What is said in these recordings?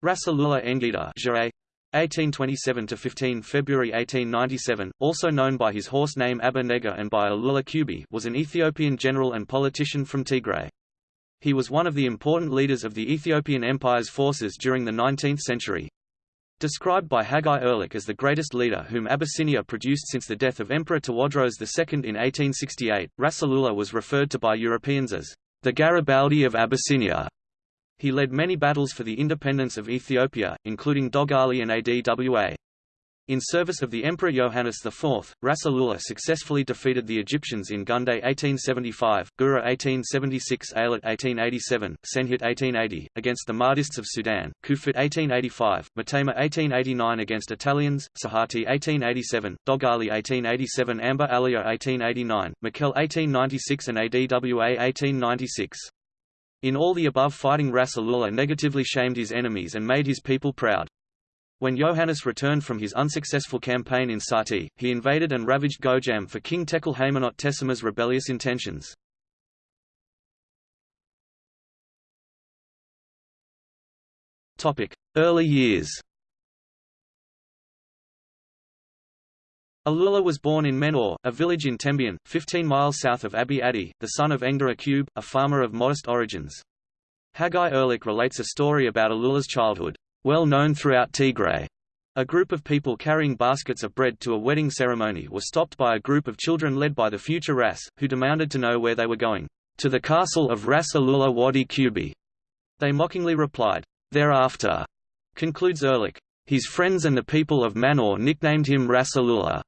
Ras Alula Engida 1827–15 February 1897, also known by his horse name Abba Nega and by Alula Kubi was an Ethiopian general and politician from Tigray. He was one of the important leaders of the Ethiopian Empire's forces during the 19th century. Described by Haggai Erlich as the greatest leader whom Abyssinia produced since the death of Emperor Tewodros II in 1868, Ras Alula was referred to by Europeans as the Garibaldi of Abyssinia. He led many battles for the independence of Ethiopia, including Dogali and Adwa. In service of the Emperor Johannes IV, Ras Alula successfully defeated the Egyptians in Gunday 1875, Gura 1876 Ailit 1887, Senhit 1880, against the Mahdists of Sudan, Kufit 1885, Matema 1889 against Italians, Sahati 1887, Dogali 1887 Amba Aliya 1889, Mekelle 1896 and Adwa 1896. In all the above fighting Ras Alula negatively shamed his enemies and made his people proud. When Johannes returned from his unsuccessful campaign in Sati, he invaded and ravaged Gojam for King Tekle Haymanot Tessema's rebellious intentions. Early years Alula was born in Menor, a village in Tembian, 15 miles south of Abiy Adi, the son of Engda Akube, a farmer of modest origins. Haggai Erlich relates a story about Alula's childhood well known throughout Tigray. A group of people carrying baskets of bread to a wedding ceremony were stopped by a group of children led by the future Ras, who demanded to know where they were going. To the castle of Ras Alula Wadi Kubi. They mockingly replied, Thereafter. Concludes Erlich. His friends and the people of Manor nicknamed him Ras Alula.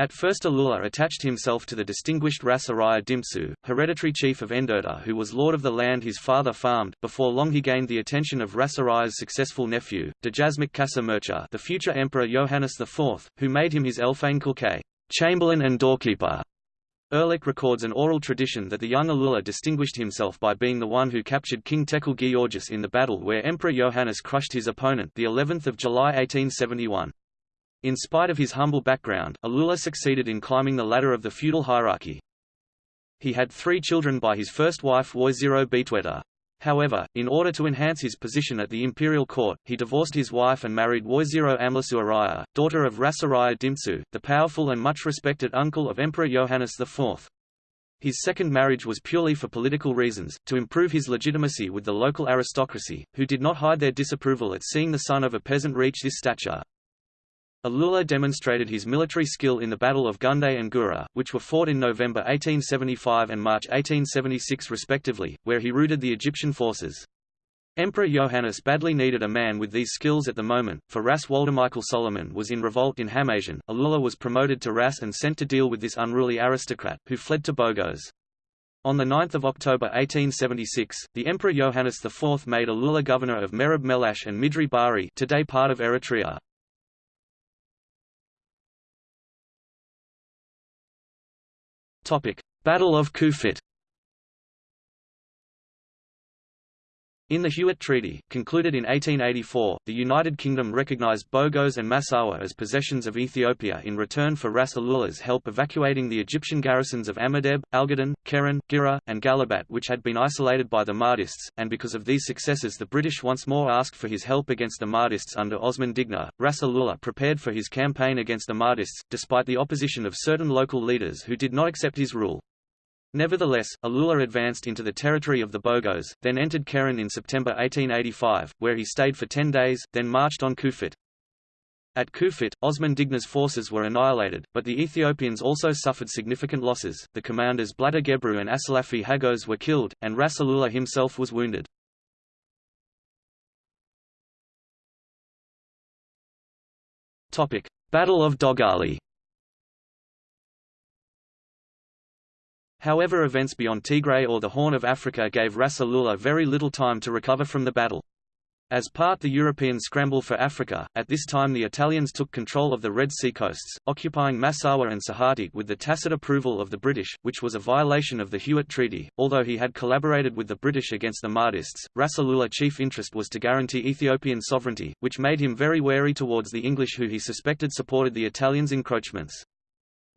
At first Alula attached himself to the distinguished Ras Araya Dimtsu, hereditary chief of Enderta who was lord of the land his father farmed. Before long he gained the attention of Ras Araya's successful nephew, Dejazmach Kassa Mercha the future emperor Johannes IV, who made him his Elfane Kulke, chamberlain and doorkeeper. Erlich records an oral tradition that the young Alula distinguished himself by being the one who captured King Tekle Giyorgis in the battle where Emperor Johannes crushed his opponent the 11th of July 1871. In spite of his humble background, Alula succeeded in climbing the ladder of the feudal hierarchy. He had three children by his first wife Woizero Betweta. However, in order to enhance his position at the imperial court, he divorced his wife and married Woizero Amlasu Araya, daughter of Ras Araya Dimtsu, the powerful and much respected uncle of Emperor Johannes IV. His second marriage was purely for political reasons, to improve his legitimacy with the local aristocracy, who did not hide their disapproval at seeing the son of a peasant reach this stature. Alula demonstrated his military skill in the Battle of Gunday and Gura, which were fought in November 1875 and March 1876 respectively, where he routed the Egyptian forces. Emperor Johannes badly needed a man with these skills at the moment, for Ras Waldemichael Solomon was in revolt in Hamasian. Alula was promoted to Ras and sent to deal with this unruly aristocrat, who fled to Bogos. On 9 October 1876, the Emperor Johannes IV made Alula governor of Merib Melash and Midri Bari today part of Eritrea. Battle of Kufit In the Hewitt Treaty, concluded in 1884, the United Kingdom recognized Bogos and Massawa as possessions of Ethiopia in return for Ras Alula's help evacuating the Egyptian garrisons of Amadeb, Algaden, Keren, Gira, and Galabat which had been isolated by the Mahdists, and because of these successes the British once more asked for his help against the Mahdists under Osman Digna. Ras Alula prepared for his campaign against the Mahdists, despite the opposition of certain local leaders who did not accept his rule. Nevertheless, Alula advanced into the territory of the Bogos, then entered Keren in September 1885, where he stayed for ten days, then marched on Kufit. At Kufit, Osman Digna's forces were annihilated, but the Ethiopians also suffered significant losses. The commanders Blada Gebru and Asalafi Hagos were killed, and Ras Alula himself was wounded. Battle of Dogali However events beyond Tigray or the Horn of Africa gave Ras Alula very little time to recover from the battle. As part the European scramble for Africa, at this time the Italians took control of the Red Sea coasts, occupying Massawa and Sahati with the tacit approval of the British, which was a violation of the Hewitt Treaty. Although he had collaborated with the British against the Mahdists, Ras Alula's chief interest was to guarantee Ethiopian sovereignty, which made him very wary towards the English who he suspected supported the Italians' encroachments.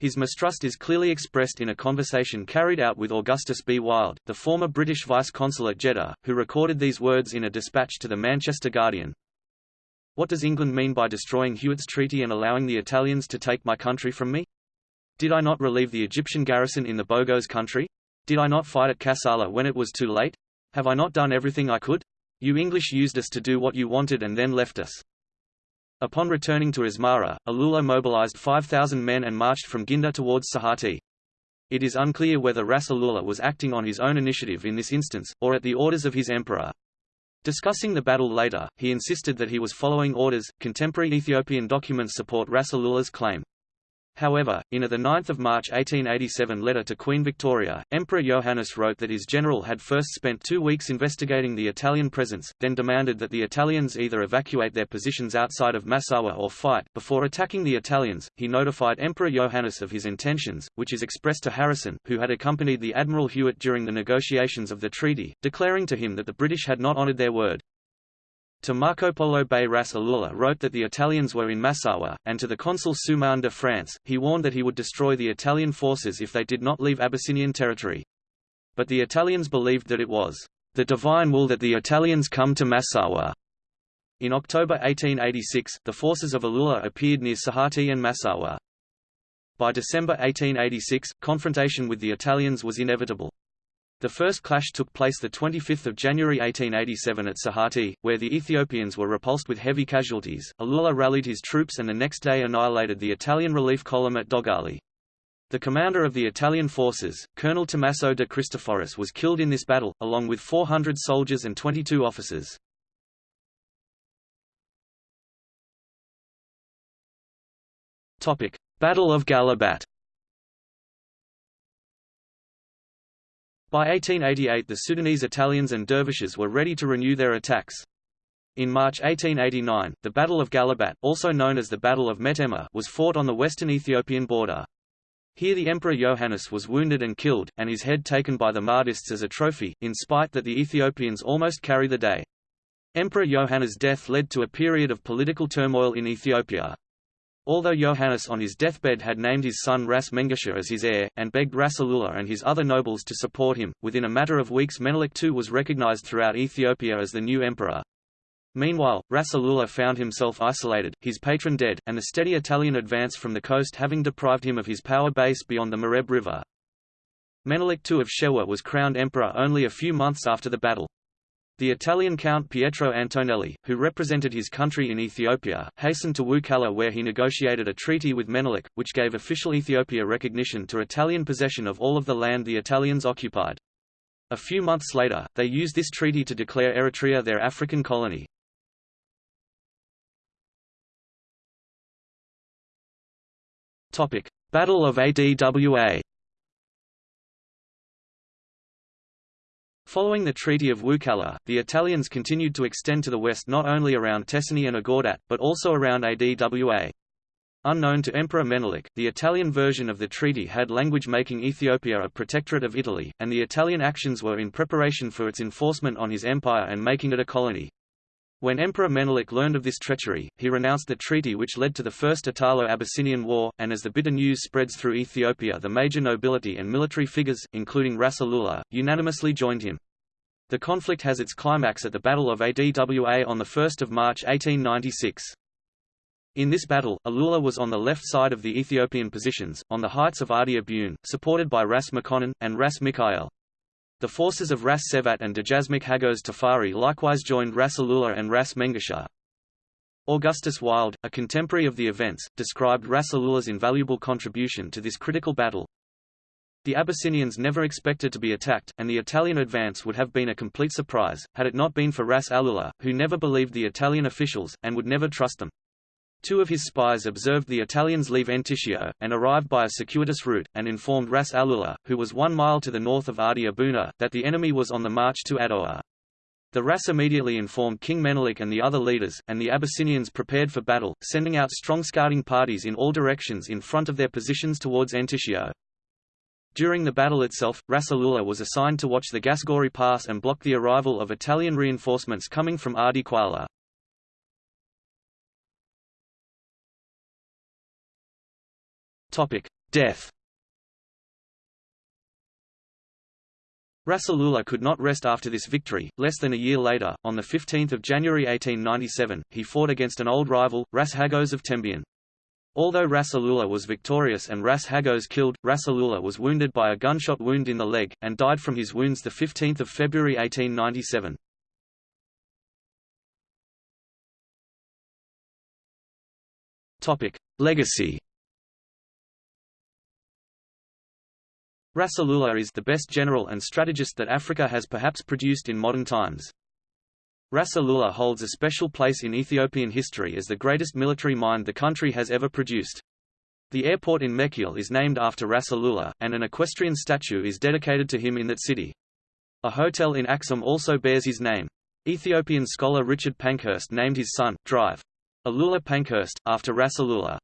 His mistrust is clearly expressed in a conversation carried out with Augustus B. Wylde, the former British vice-consul at Jeddah, who recorded these words in a dispatch to the Manchester Guardian. What does England mean by destroying Hewitt's treaty and allowing the Italians to take my country from me? Did I not relieve the Egyptian garrison in the Bogos country? Did I not fight at Kassala when it was too late? Have I not done everything I could? You English used us to do what you wanted and then left us. Upon returning to Asmara, Alula mobilized 5,000 men and marched from Ginda towards Sahati. It is unclear whether Ras Alula was acting on his own initiative in this instance, or at the orders of his emperor. Discussing the battle later, he insisted that he was following orders. Contemporary Ethiopian documents support Ras Alula's claim. However, in a 9 March 1887 letter to Queen Victoria, Emperor Johannes wrote that his general had first spent two weeks investigating the Italian presence, then demanded that the Italians either evacuate their positions outside of Massawa or fight. Before attacking the Italians, he notified Emperor Johannes of his intentions, which is expressed to Harrison, who had accompanied the Admiral Hewitt during the negotiations of the treaty, declaring to him that the British had not honoured their word. To Marco Polo Bey Ras Alula wrote that the Italians were in Massawa, and to the consul Soumain de France, he warned that he would destroy the Italian forces if they did not leave Abyssinian territory. But the Italians believed that it was the divine will that the Italians come to Massawa. In October 1886, the forces of Alula appeared near Sahati and Massawa. By December 1886, confrontation with the Italians was inevitable. The first clash took place 25 January 1887 at Sahati, where the Ethiopians were repulsed with heavy casualties. Alula rallied his troops and the next day annihilated the Italian relief column at Dogali. The commander of the Italian forces, Colonel Tommaso de Cristoforis was killed in this battle, along with 400 soldiers and 22 officers. Battle of Gallabat By 1888 the Sudanese Italians and dervishes were ready to renew their attacks. In March 1889, the Battle of Gallabat, also known as the Battle of Metemma, was fought on the western Ethiopian border. Here the Emperor Johannes was wounded and killed, and his head taken by the Mahdists as a trophy, in spite that the Ethiopians almost carry the day. Emperor Johannes' death led to a period of political turmoil in Ethiopia. Although Johannes on his deathbed had named his son Ras Mengesha as his heir, and begged Ras Alula and his other nobles to support him, within a matter of weeks Menelik II was recognized throughout Ethiopia as the new emperor. Meanwhile, Ras Alula found himself isolated, his patron dead, and the steady Italian advance from the coast having deprived him of his power base beyond the Mareb River. Menelik II of Shewa was crowned emperor only a few months after the battle. The Italian Count Pietro Antonelli, who represented his country in Ethiopia, hastened to Wuchale where he negotiated a treaty with Menelik, which gave official Ethiopia recognition to Italian possession of all of the land the Italians occupied. A few months later, they used this treaty to declare Eritrea their African colony. Battle of Adwa Following the Treaty of Wuchale, the Italians continued to extend to the west not only around Tessini and Agordat, but also around Adwa. Unknown to Emperor Menelik, the Italian version of the treaty had language making Ethiopia a protectorate of Italy, and the Italian actions were in preparation for its enforcement on his empire and making it a colony. When Emperor Menelik learned of this treachery, he renounced the treaty which led to the First Italo-Abyssinian War, and as the bitter news spreads through Ethiopia the major nobility and military figures, including Ras Alula, unanimously joined him. The conflict has its climax at the Battle of Adwa on 1 March 1896. In this battle, Alula was on the left side of the Ethiopian positions, on the heights of Adia Bune, supported by Ras Makonnen, and Ras Mikhael. The forces of Ras Sebhat and Dejazmach Hagos Tafari likewise joined Ras Alula and Ras Mengesha. Augustus Wylde, a contemporary of the events, described Ras Alula's invaluable contribution to this critical battle, the Abyssinians never expected to be attacked, and the Italian advance would have been a complete surprise, had it not been for Ras Alula, who never believed the Italian officials, and would never trust them. Two of his spies observed the Italians leave Entiscio, and arrived by a circuitous route, and informed Ras Alula, who was one mile to the north of Adia Buna, that the enemy was on the march to Adoa. The Ras immediately informed King Menelik and the other leaders, and the Abyssinians prepared for battle, sending out strong scouting parties in all directions in front of their positions towards Entiscio. During the battle itself, Ras Alula was assigned to watch the Gasgori Pass and block the arrival of Italian reinforcements coming from Adi Quala. Death Ras Alula could not rest after this victory. Less than a year later, on 15 January 1897, he fought against an old rival, Ras Hagos of Tembian. Although Ras Alula was victorious and Ras Hagos killed, Ras Alula was wounded by a gunshot wound in the leg, and died from his wounds 15 February 1897. Legacy Ras Alula is the best general and strategist that Africa has perhaps produced in modern times. Ras Alula holds a special place in Ethiopian history as the greatest military mind the country has ever produced. The airport in Mekelle is named after Ras Alula, and an equestrian statue is dedicated to him in that city. A hotel in Axum also bears his name. Ethiopian scholar Richard Pankhurst named his son, Drive. Alula Pankhurst, after Ras Alula.